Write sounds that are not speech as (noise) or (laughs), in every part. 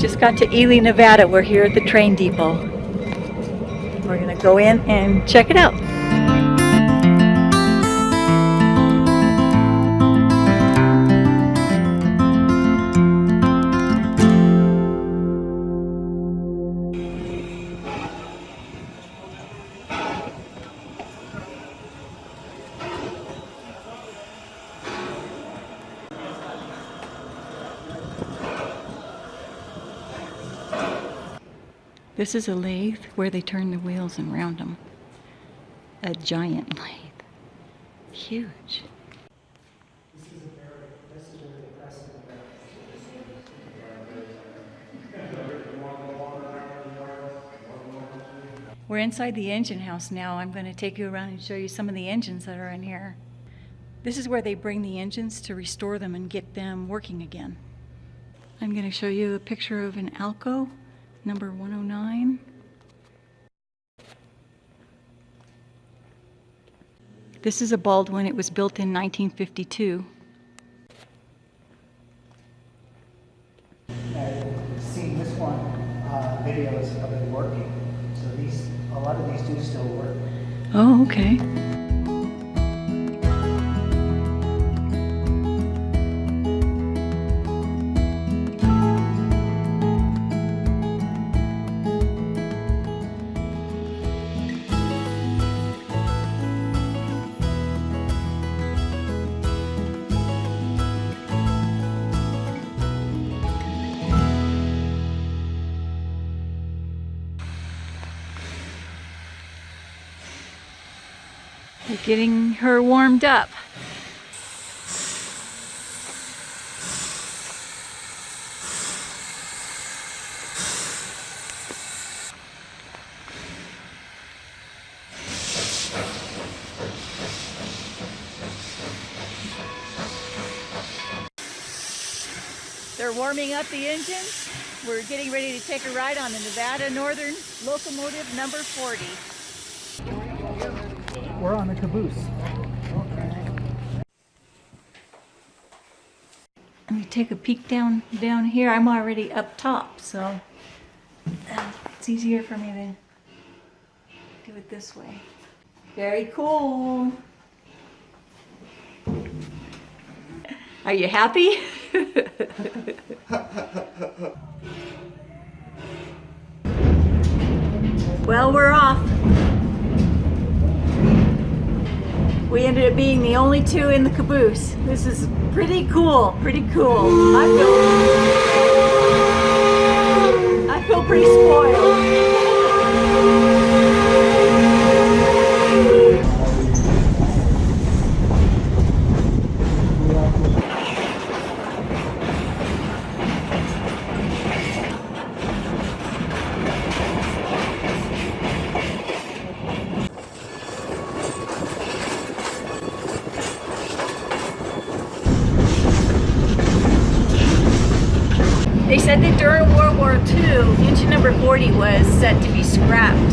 just got to Ely, Nevada. We're here at the train depot. We're gonna go in and check it out. This is a lathe where they turn the wheels and round them. A giant lathe. Huge. We're inside the engine house now. I'm going to take you around and show you some of the engines that are in here. This is where they bring the engines to restore them and get them working again. I'm going to show you a picture of an Alco number 109. This is a Baldwin. It was built in 1952. They're getting her warmed up. They're warming up the engines. We're getting ready to take a ride on the Nevada Northern Locomotive number 40. We're on the caboose. Let me take a peek down down here. I'm already up top, so uh, it's easier for me to do it this way. Very cool. Are you happy? (laughs) well, we're off. We ended up being the only two in the caboose. This is pretty cool, pretty cool. I feel, I feel pretty spoiled. They said that during World War II, engine number 40 was set to be scrapped.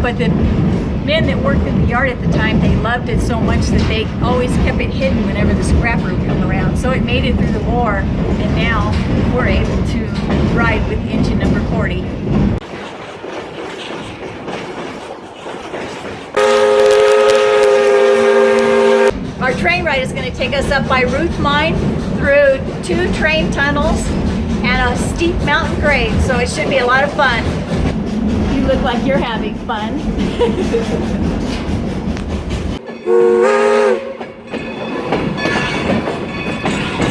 But the men that worked in the yard at the time, they loved it so much that they always kept it hidden whenever the scrapper would come around. So it made it through the war, and now we're able to ride with engine number 40. Our train ride is going to take us up by Ruth Mine through two train tunnels and a steep mountain grade, so it should be a lot of fun. You look like you're having fun.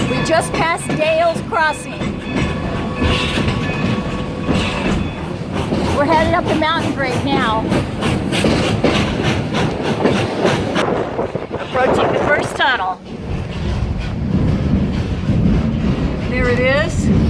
we just passed Dale's Crossing. We're headed up the mountain grade now. Approaching the first tunnel. There it is.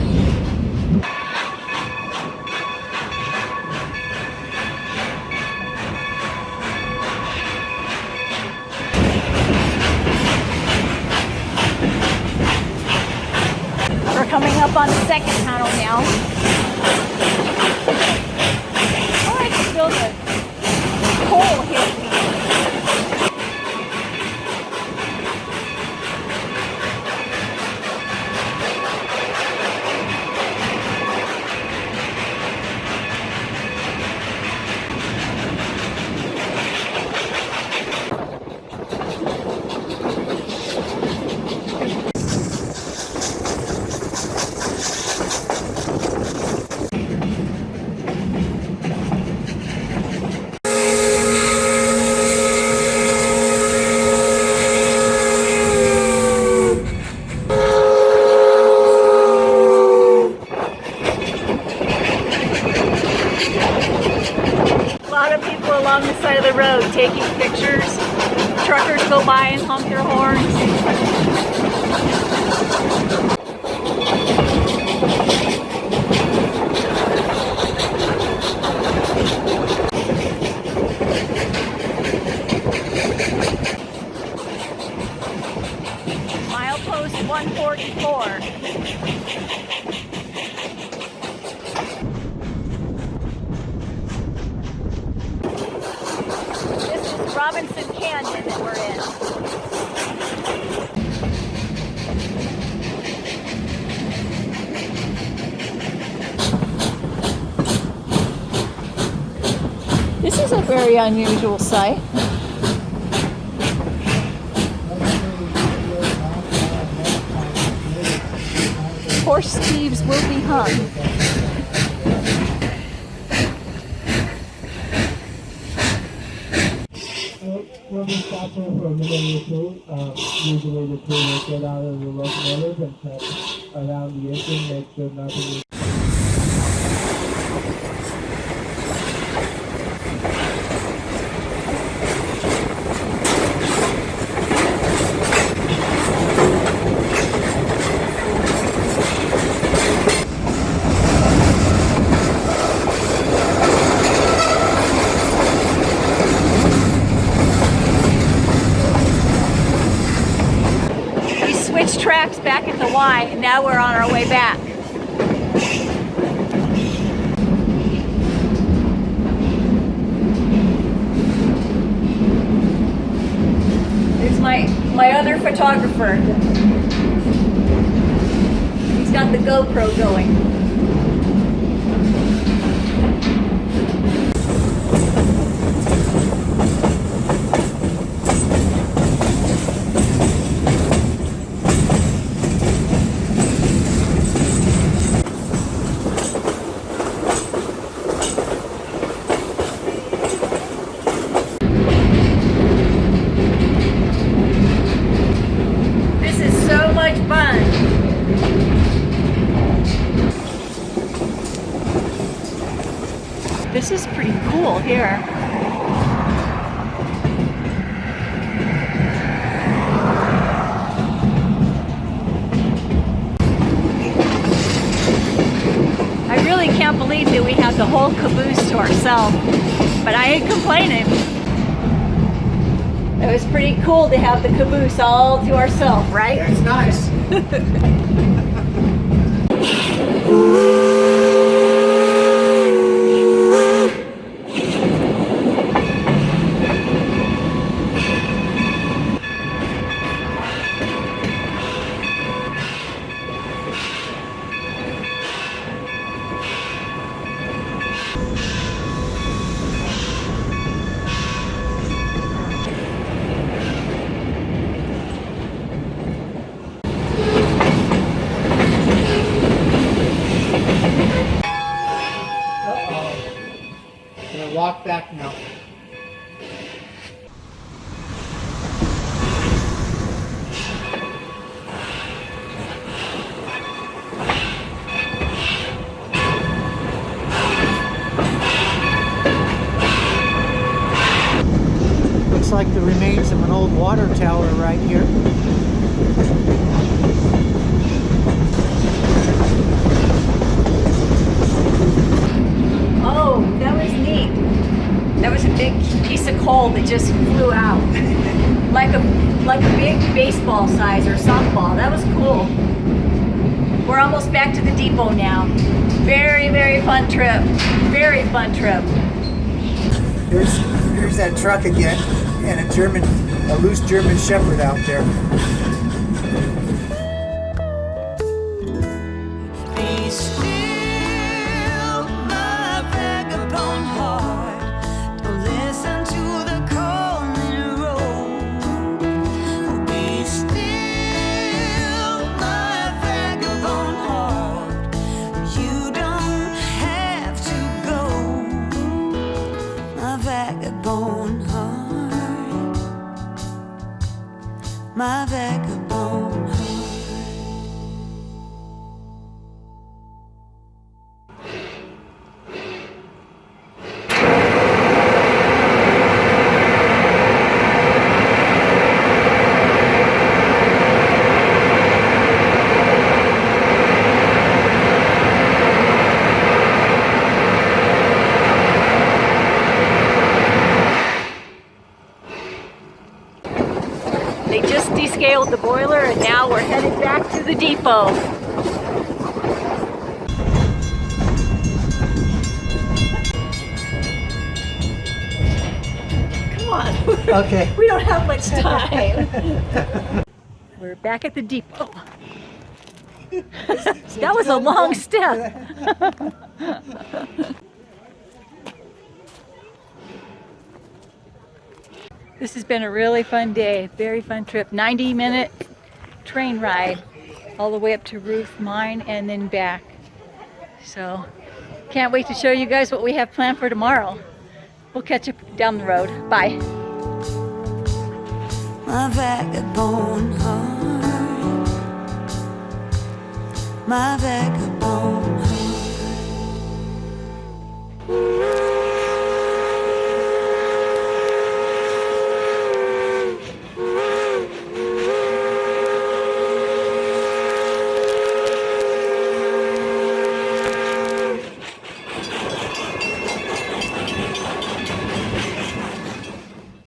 By and honk their horns. Milepost 144. This is Robinson Canyon that we're in. This is a very unusual sight. Horse thieves will be hung. When we stop there for a minute or two, um, usually the crew will get out of the locomotive and check around the engine, make sure nothing is We switched tracks back at the Y, and now we're on our way back. Here's my my other photographer. He's got the GoPro going. This is so much fun. This is pretty cool here. I really can't believe that we have the whole caboose to ourselves, but I ain't complaining. It was pretty cool to have the caboose all to ourselves, right? It's nice. (laughs) back now. Looks like the remains of an old water tower right here. Oh, that was neat. That was a big piece of coal that just flew out. (laughs) like a like a big baseball size or softball. That was cool. We're almost back to the depot now. Very, very fun trip. Very fun trip. Here's here's that truck again, and a German, a loose German Shepherd out there. Depot. Come on. Okay. (laughs) We don't have much time. (laughs) We're back at the depot. (laughs) That was a long step. This has been a really fun day, very fun trip. 90 minute train ride all the way up to Ruth Mine and then back. So can't wait to show you guys what we have planned for tomorrow. We'll catch up down the road. Bye. my vagabond heart, my vagabond.